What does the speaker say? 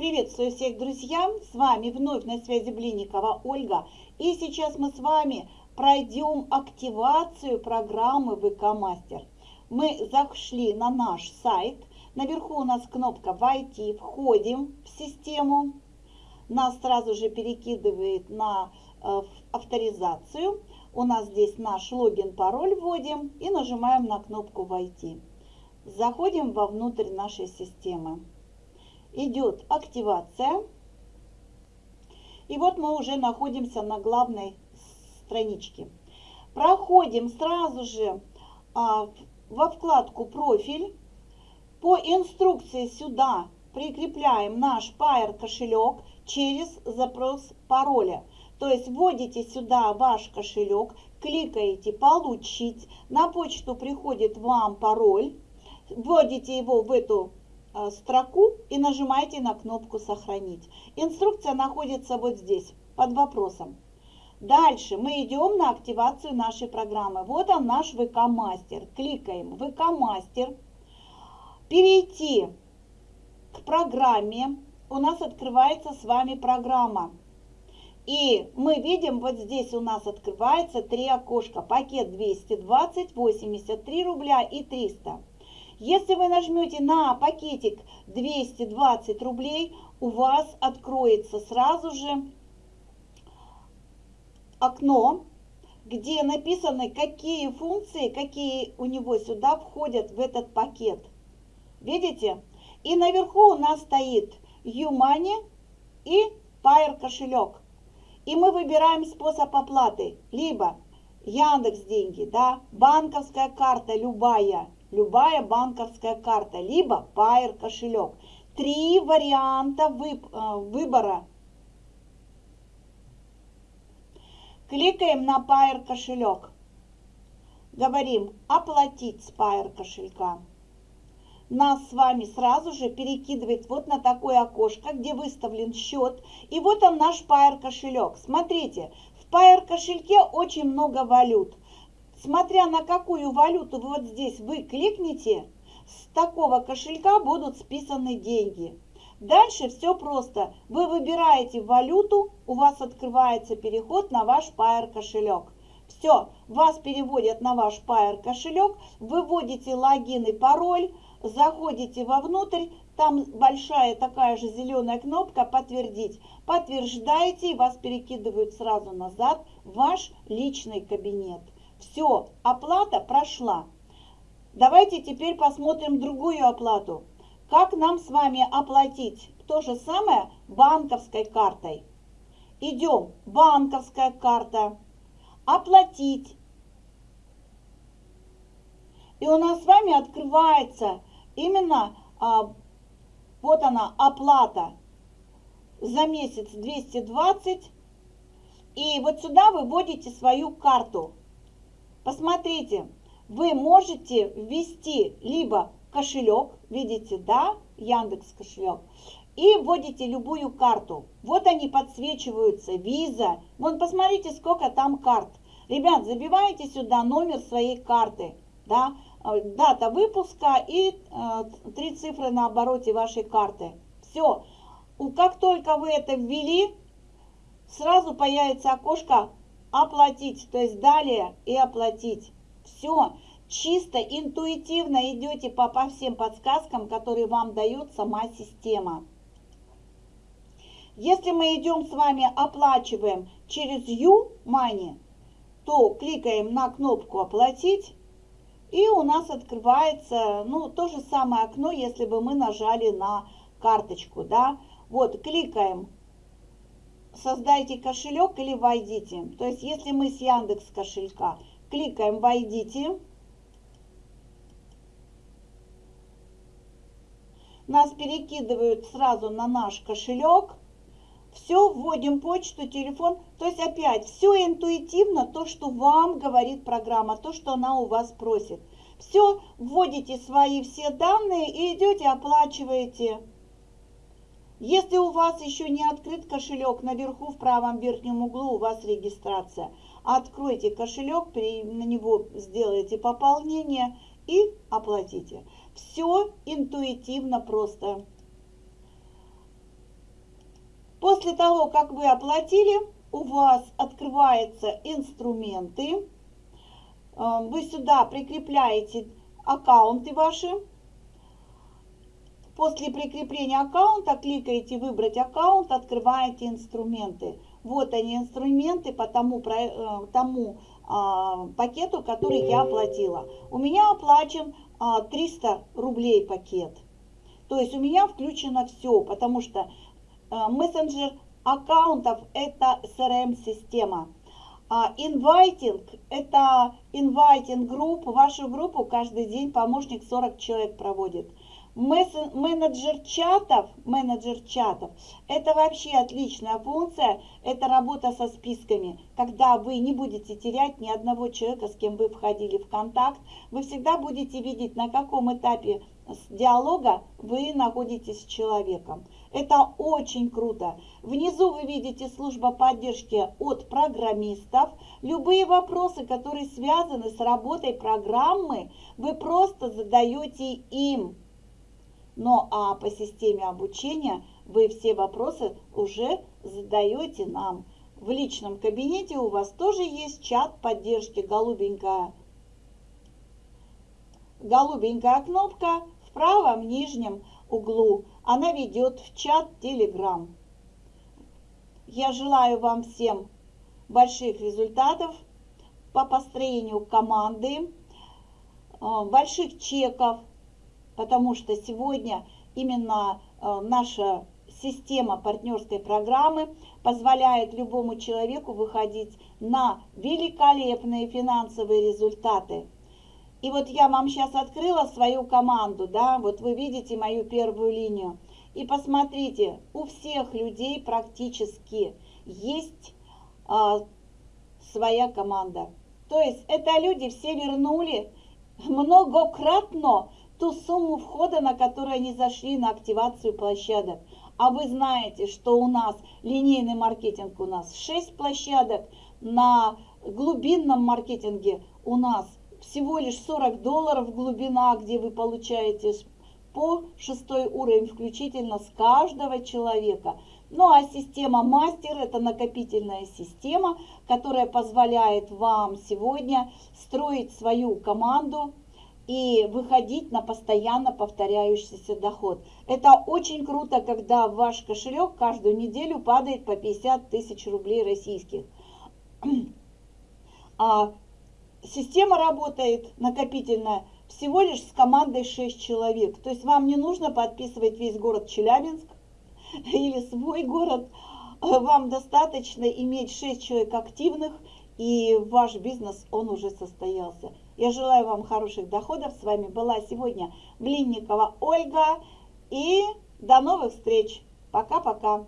Приветствую всех, друзья! С вами вновь на связи Блинникова Ольга. И сейчас мы с вами пройдем активацию программы ВК Мастер. Мы зашли на наш сайт. Наверху у нас кнопка «Войти». Входим в систему. Нас сразу же перекидывает на э, авторизацию. У нас здесь наш логин, пароль вводим и нажимаем на кнопку «Войти». Заходим вовнутрь нашей системы. Идет активация. И вот мы уже находимся на главной страничке. Проходим сразу же а, во вкладку «Профиль». По инструкции сюда прикрепляем наш Pair кошелек через запрос пароля. То есть вводите сюда ваш кошелек, кликаете «Получить», на почту приходит вам пароль, вводите его в эту строку и нажимаете на кнопку «Сохранить». Инструкция находится вот здесь, под вопросом. Дальше мы идем на активацию нашей программы. Вот он наш ВК-мастер. Кликаем ВК-мастер. Перейти к программе. У нас открывается с вами программа. И мы видим, вот здесь у нас открывается три окошка. Пакет 220, 83 рубля и 300. Если вы нажмете на пакетик 220 рублей, у вас откроется сразу же окно, где написаны, какие функции, какие у него сюда входят в этот пакет. Видите? И наверху у нас стоит YouMoney и Pair кошелек. И мы выбираем способ оплаты. Либо Яндекс деньги, да, банковская карта любая, любая банковская карта, либо Pair кошелек. Три варианта э, выбора. Кликаем на Pair кошелек. Говорим «Оплатить с Pair кошелька» нас с вами сразу же перекидывает вот на такое окошко, где выставлен счет. И вот он наш Pair кошелек. Смотрите, в Pair кошельке очень много валют. Смотря на какую валюту вот здесь вы кликните, с такого кошелька будут списаны деньги. Дальше все просто. Вы выбираете валюту, у вас открывается переход на ваш Pair кошелек. Все, вас переводят на ваш Pair кошелек, выводите логин и пароль, заходите вовнутрь, там большая такая же зеленая кнопка «Подтвердить». Подтверждаете, и вас перекидывают сразу назад в ваш личный кабинет. Все, оплата прошла. Давайте теперь посмотрим другую оплату. Как нам с вами оплатить то же самое банковской картой? Идем, банковская карта, оплатить. И у нас с вами открывается именно а, вот она оплата за месяц 220. И вот сюда вы вводите свою карту. Посмотрите, вы можете ввести либо кошелек, видите, да, Яндекс кошелек, и вводите любую карту. Вот они подсвечиваются, виза. Вон, посмотрите, сколько там карт. Ребят, забивайте сюда номер своей карты, да, Э, дата выпуска и э, три цифры на обороте вашей карты. Все. Как только вы это ввели, сразу появится окошко «Оплатить», то есть «Далее» и «Оплатить». Все. Чисто интуитивно идете по, по всем подсказкам, которые вам дает сама система. Если мы идем с вами оплачиваем через U-Money, то кликаем на кнопку «Оплатить» И у нас открывается, ну, то же самое окно, если бы мы нажали на карточку, да. Вот, кликаем «Создайте кошелек» или «Войдите». То есть, если мы с Яндекс кошелька кликаем «Войдите», нас перекидывают сразу на наш кошелек, все, вводим почту, телефон. То есть опять все интуитивно, то, что вам говорит программа, то, что она у вас просит. Все, вводите свои все данные и идете, оплачиваете. Если у вас еще не открыт кошелек, наверху в правом верхнем углу у вас регистрация. Откройте кошелек, на него сделайте пополнение и оплатите. Все интуитивно просто. После того, как вы оплатили, у вас открываются инструменты. Э, вы сюда прикрепляете аккаунты ваши. После прикрепления аккаунта кликаете «Выбрать аккаунт», открываете инструменты. Вот они инструменты по тому, э, тому а, пакету, который я оплатила. У меня оплачен 300 а, рублей пакет. То есть у меня включено все, потому что а, мессенджер аккаунтов это CRM-система. Инвайтинг – это инвайтинг групп. Вашу группу каждый день помощник 40 человек проводит. Менеджер чатов, менеджер чатов, это вообще отличная функция, это работа со списками, когда вы не будете терять ни одного человека, с кем вы входили в контакт, вы всегда будете видеть, на каком этапе диалога вы находитесь с человеком. Это очень круто. Внизу вы видите служба поддержки от программистов. Любые вопросы, которые связаны с работой программы, вы просто задаете им. Но а по системе обучения вы все вопросы уже задаете нам. В личном кабинете у вас тоже есть чат поддержки голубенькая. Голубенькая кнопка в правом нижнем углу. Она ведет в чат Telegram. Я желаю вам всем больших результатов по построению команды, э, больших чеков, потому что сегодня именно э, наша система партнерской программы позволяет любому человеку выходить на великолепные финансовые результаты. И вот я вам сейчас открыла свою команду, да, вот вы видите мою первую линию. И посмотрите, у всех людей практически есть а, своя команда. То есть это люди все вернули многократно ту сумму входа, на которую они зашли на активацию площадок. А вы знаете, что у нас линейный маркетинг, у нас 6 площадок, на глубинном маркетинге у нас всего лишь 40 долларов глубина, где вы получаете по шестой уровень включительно с каждого человека. Ну а система мастер это накопительная система, которая позволяет вам сегодня строить свою команду, и выходить на постоянно повторяющийся доход. Это очень круто, когда ваш кошелек каждую неделю падает по 50 тысяч рублей российских. А система работает накопительная всего лишь с командой 6 человек. То есть вам не нужно подписывать весь город Челябинск или свой город. Вам достаточно иметь 6 человек активных, и ваш бизнес, он уже состоялся. Я желаю вам хороших доходов. С вами была сегодня Блинникова Ольга. И до новых встреч. Пока-пока.